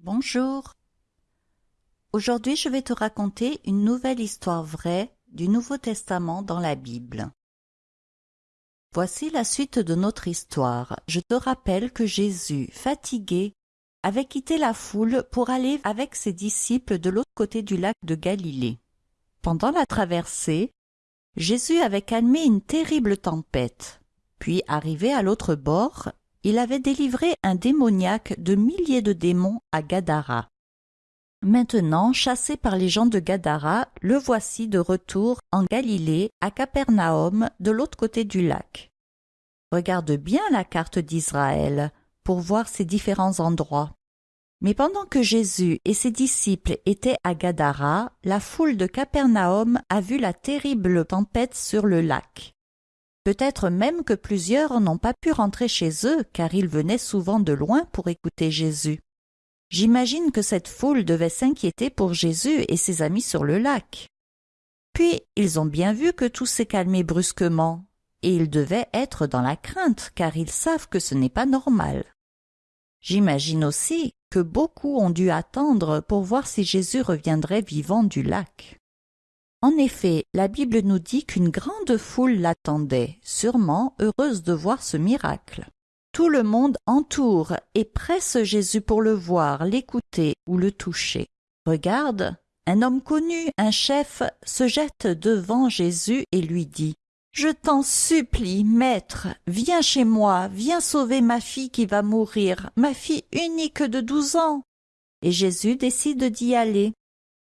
Bonjour. Aujourd'hui, je vais te raconter une nouvelle histoire vraie du Nouveau Testament dans la Bible. Voici la suite de notre histoire. Je te rappelle que Jésus, fatigué, avait quitté la foule pour aller avec ses disciples de l'autre côté du lac de Galilée. Pendant la traversée, Jésus avait calmé une terrible tempête. Puis, arrivé à l'autre bord, il avait délivré un démoniaque de milliers de démons à Gadara. Maintenant, chassé par les gens de Gadara, le voici de retour en Galilée, à Capernaum, de l'autre côté du lac. Regarde bien la carte d'Israël pour voir ces différents endroits. Mais pendant que Jésus et ses disciples étaient à Gadara, la foule de Capernaum a vu la terrible tempête sur le lac. Peut-être même que plusieurs n'ont pas pu rentrer chez eux car ils venaient souvent de loin pour écouter Jésus. J'imagine que cette foule devait s'inquiéter pour Jésus et ses amis sur le lac. Puis ils ont bien vu que tout s'est calmé brusquement, et ils devaient être dans la crainte car ils savent que ce n'est pas normal. J'imagine aussi que beaucoup ont dû attendre pour voir si Jésus reviendrait vivant du lac. En effet, la Bible nous dit qu'une grande foule l'attendait, sûrement heureuse de voir ce miracle. Tout le monde entoure et presse Jésus pour le voir, l'écouter ou le toucher. Regarde, un homme connu, un chef, se jette devant Jésus et lui dit Je t'en supplie, maître, viens chez moi, viens sauver ma fille qui va mourir, ma fille unique de douze ans. Et Jésus décide d'y aller.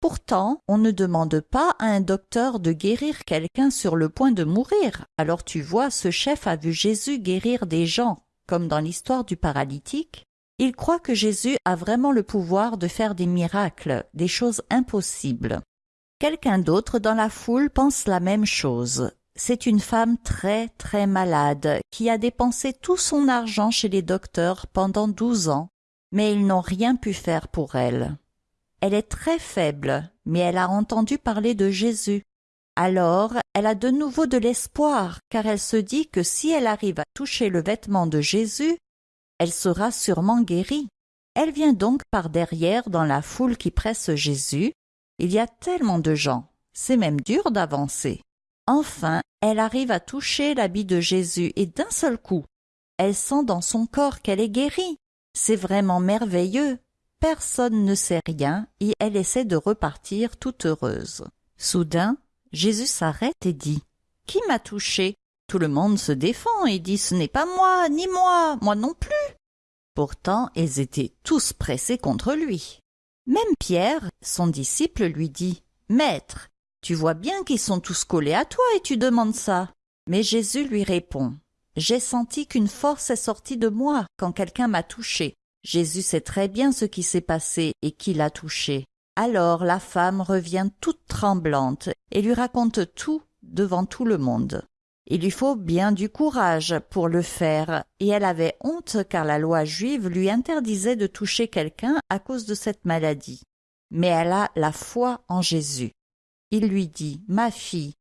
Pourtant, on ne demande pas à un docteur de guérir quelqu'un sur le point de mourir. Alors tu vois, ce chef a vu Jésus guérir des gens, comme dans l'histoire du paralytique. Il croit que Jésus a vraiment le pouvoir de faire des miracles, des choses impossibles. Quelqu'un d'autre dans la foule pense la même chose. C'est une femme très très malade qui a dépensé tout son argent chez les docteurs pendant douze ans, mais ils n'ont rien pu faire pour elle. Elle est très faible, mais elle a entendu parler de Jésus. Alors, elle a de nouveau de l'espoir, car elle se dit que si elle arrive à toucher le vêtement de Jésus, elle sera sûrement guérie. Elle vient donc par derrière dans la foule qui presse Jésus. Il y a tellement de gens, c'est même dur d'avancer. Enfin, elle arrive à toucher l'habit de Jésus et d'un seul coup, elle sent dans son corps qu'elle est guérie. C'est vraiment merveilleux. Personne ne sait rien et elle essaie de repartir toute heureuse. Soudain, Jésus s'arrête et dit Qui m'a touché? Tout le monde se défend et dit Ce n'est pas moi, ni moi, moi non plus. Pourtant, ils étaient tous pressés contre lui. Même Pierre, son disciple, lui dit Maître, tu vois bien qu'ils sont tous collés à toi et tu demandes ça. Mais Jésus lui répond J'ai senti qu'une force est sortie de moi quand quelqu'un m'a touché. Jésus sait très bien ce qui s'est passé et qui l'a touché. Alors la femme revient toute tremblante et lui raconte tout devant tout le monde. Il lui faut bien du courage pour le faire, et elle avait honte car la loi juive lui interdisait de toucher quelqu'un à cause de cette maladie. Mais elle a la foi en Jésus. Il lui dit Ma fille,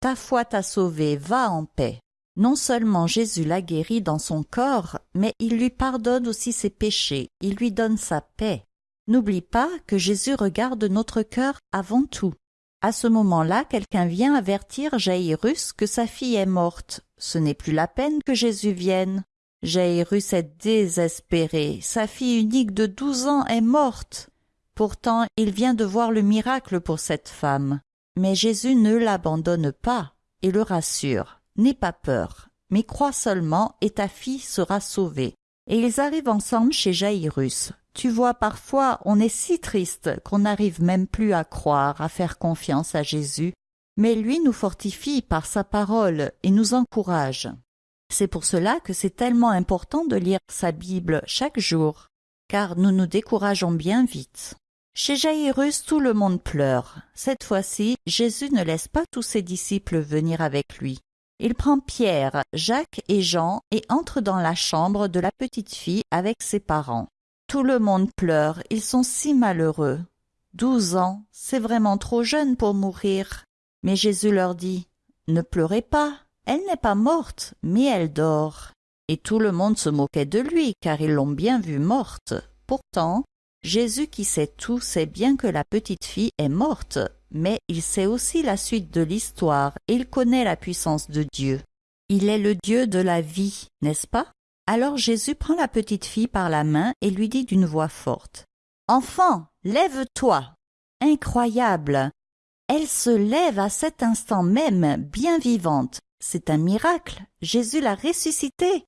ta foi t'a sauvée, va en paix. Non seulement Jésus la guérit dans son corps, mais il lui pardonne aussi ses péchés, il lui donne sa paix. N'oublie pas que Jésus regarde notre cœur avant tout. À ce moment-là, quelqu'un vient avertir Jairus que sa fille est morte. Ce n'est plus la peine que Jésus vienne. Jairus est désespéré. Sa fille unique de douze ans est morte. Pourtant, il vient de voir le miracle pour cette femme. Mais Jésus ne l'abandonne pas et le rassure. N'aie pas peur, mais crois seulement et ta fille sera sauvée. Et ils arrivent ensemble chez Jairus. Tu vois, parfois, on est si triste qu'on n'arrive même plus à croire, à faire confiance à Jésus, mais lui nous fortifie par sa parole et nous encourage. C'est pour cela que c'est tellement important de lire sa Bible chaque jour, car nous nous décourageons bien vite. Chez Jairus, tout le monde pleure. Cette fois-ci, Jésus ne laisse pas tous ses disciples venir avec lui. Il prend Pierre, Jacques et Jean et entre dans la chambre de la petite fille avec ses parents. Tout le monde pleure, ils sont si malheureux. Douze ans, c'est vraiment trop jeune pour mourir. Mais Jésus leur dit Ne pleurez pas, elle n'est pas morte, mais elle dort. Et tout le monde se moquait de lui, car ils l'ont bien vue morte. Pourtant, Jésus qui sait tout sait bien que la petite fille est morte, mais il sait aussi la suite de l'histoire et il connaît la puissance de Dieu. Il est le Dieu de la vie, n'est-ce pas? Alors Jésus prend la petite fille par la main et lui dit d'une voix forte. Enfant, lève-toi. Incroyable. Elle se lève à cet instant même, bien vivante. C'est un miracle. Jésus l'a ressuscitée.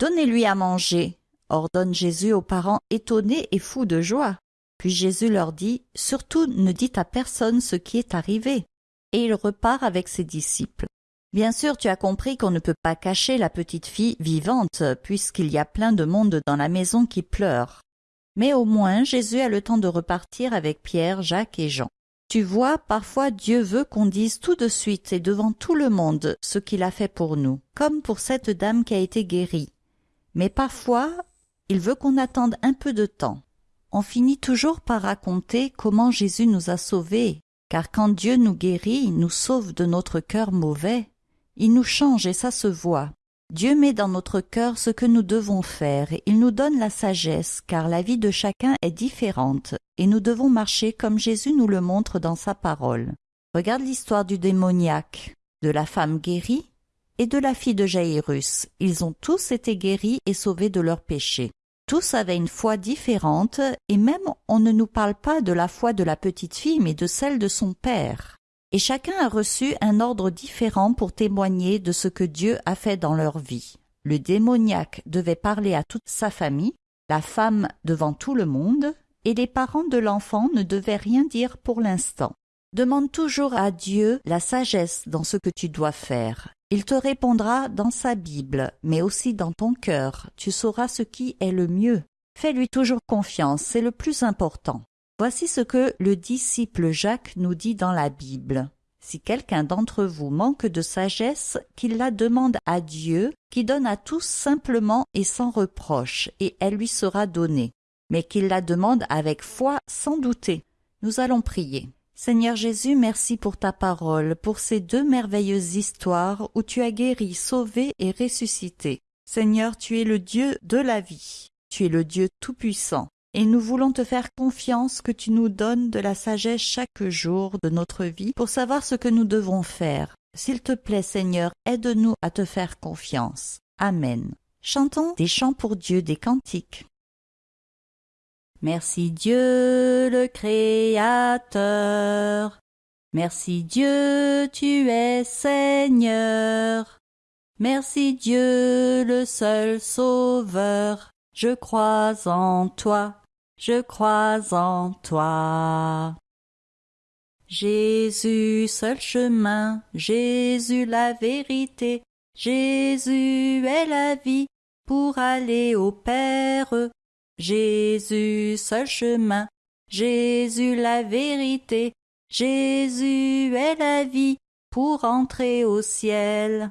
Donnez-lui à manger, ordonne Jésus aux parents étonnés et fous de joie. Puis Jésus leur dit, Surtout ne dites à personne ce qui est arrivé. Et il repart avec ses disciples. Bien sûr, tu as compris qu'on ne peut pas cacher la petite fille vivante, puisqu'il y a plein de monde dans la maison qui pleure. Mais au moins Jésus a le temps de repartir avec Pierre, Jacques et Jean. Tu vois, parfois Dieu veut qu'on dise tout de suite et devant tout le monde ce qu'il a fait pour nous, comme pour cette dame qui a été guérie. Mais parfois, il veut qu'on attende un peu de temps. On finit toujours par raconter comment Jésus nous a sauvés, car quand Dieu nous guérit, nous sauve de notre cœur mauvais. Il nous change et ça se voit. Dieu met dans notre cœur ce que nous devons faire, il nous donne la sagesse, car la vie de chacun est différente, et nous devons marcher comme Jésus nous le montre dans sa parole. Regarde l'histoire du démoniaque, de la femme guérie et de la fille de Jairus. Ils ont tous été guéris et sauvés de leurs péchés. Tous avaient une foi différente, et même on ne nous parle pas de la foi de la petite fille, mais de celle de son père et chacun a reçu un ordre différent pour témoigner de ce que Dieu a fait dans leur vie. Le démoniaque devait parler à toute sa famille, la femme devant tout le monde, et les parents de l'enfant ne devaient rien dire pour l'instant. Demande toujours à Dieu la sagesse dans ce que tu dois faire. Il te répondra dans sa Bible, mais aussi dans ton cœur. Tu sauras ce qui est le mieux. Fais-lui toujours confiance, c'est le plus important. Voici ce que le disciple Jacques nous dit dans la Bible. Si quelqu'un d'entre vous manque de sagesse, qu'il la demande à Dieu, qui donne à tous simplement et sans reproche, et elle lui sera donnée. Mais qu'il la demande avec foi sans douter. Nous allons prier. Seigneur Jésus, merci pour ta parole, pour ces deux merveilleuses histoires où tu as guéri, sauvé et ressuscité. Seigneur, tu es le Dieu de la vie. Tu es le Dieu tout-puissant et nous voulons te faire confiance que tu nous donnes de la sagesse chaque jour de notre vie pour savoir ce que nous devons faire. S'il te plaît, Seigneur, aide-nous à te faire confiance. Amen. Chantons des chants pour Dieu, des cantiques. Merci Dieu le Créateur. Merci Dieu, tu es Seigneur. Merci Dieu le seul Sauveur. Je crois en toi je crois en toi. Jésus, seul chemin, Jésus la vérité, Jésus est la vie pour aller au Père. Jésus, seul chemin, Jésus la vérité, Jésus est la vie pour entrer au ciel.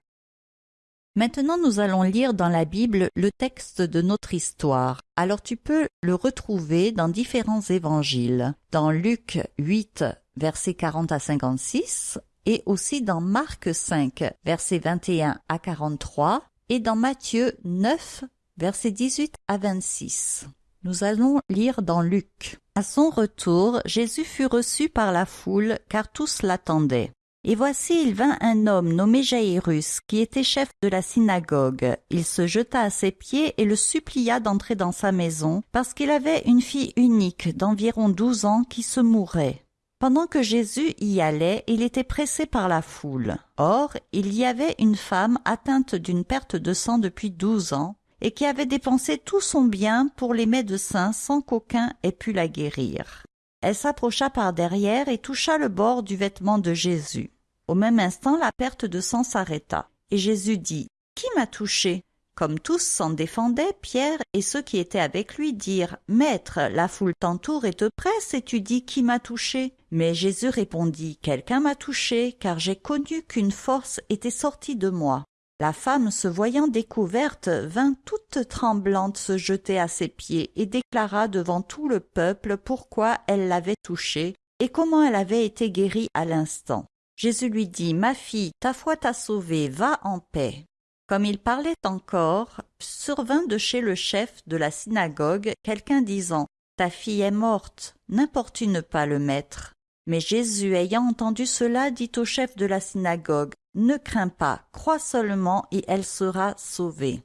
Maintenant nous allons lire dans la Bible le texte de notre histoire. Alors tu peux le retrouver dans différents évangiles, dans Luc 8, versets 40 à 56, et aussi dans Marc 5, versets 21 à 43, et dans Matthieu 9, versets 18 à 26. Nous allons lire dans Luc. À son retour, Jésus fut reçu par la foule, car tous l'attendaient. Et voici il vint un homme nommé Jairus, qui était chef de la synagogue. Il se jeta à ses pieds et le supplia d'entrer dans sa maison, parce qu'il avait une fille unique d'environ douze ans qui se mourait. Pendant que Jésus y allait, il était pressé par la foule. Or, il y avait une femme atteinte d'une perte de sang depuis douze ans, et qui avait dépensé tout son bien pour les médecins sans qu'aucun ait pu la guérir. Elle s'approcha par derrière et toucha le bord du vêtement de Jésus. Au même instant, la perte de sang s'arrêta. Et Jésus dit, Qui m'a touché? Comme tous s'en défendaient, Pierre et ceux qui étaient avec lui dirent, Maître, la foule t'entoure et te presse, et tu dis, Qui m'a touché? Mais Jésus répondit, Quelqu'un m'a touché, car j'ai connu qu'une force était sortie de moi. La femme, se voyant découverte, vint toute tremblante se jeter à ses pieds et déclara devant tout le peuple pourquoi elle l'avait touchée et comment elle avait été guérie à l'instant. Jésus lui dit, Ma fille, ta foi t'a sauvée, va en paix. Comme il parlait encore, survint de chez le chef de la synagogue quelqu'un disant, Ta fille est morte, n'importune pas le maître. Mais Jésus, ayant entendu cela, dit au chef de la synagogue, Ne crains pas, crois seulement, et elle sera sauvée.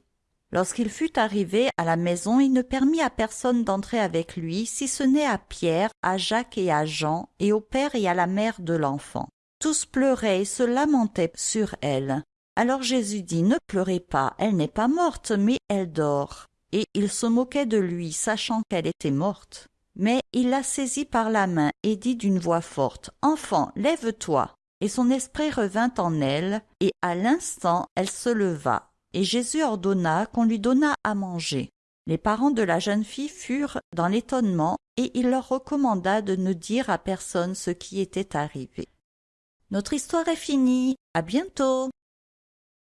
Lorsqu'il fut arrivé à la maison, il ne permit à personne d'entrer avec lui, si ce n'est à Pierre, à Jacques et à Jean, et au père et à la mère de l'enfant. Tous pleuraient et se lamentaient sur elle. Alors Jésus dit, Ne pleurez pas, elle n'est pas morte, mais elle dort. Et il se moquait de lui, sachant qu'elle était morte. Mais il la saisit par la main et dit d'une voix forte, Enfant, lève-toi. Et son esprit revint en elle, et à l'instant elle se leva. Et Jésus ordonna qu'on lui donnât à manger. Les parents de la jeune fille furent dans l'étonnement, et il leur recommanda de ne dire à personne ce qui était arrivé. Notre histoire est finie. À bientôt.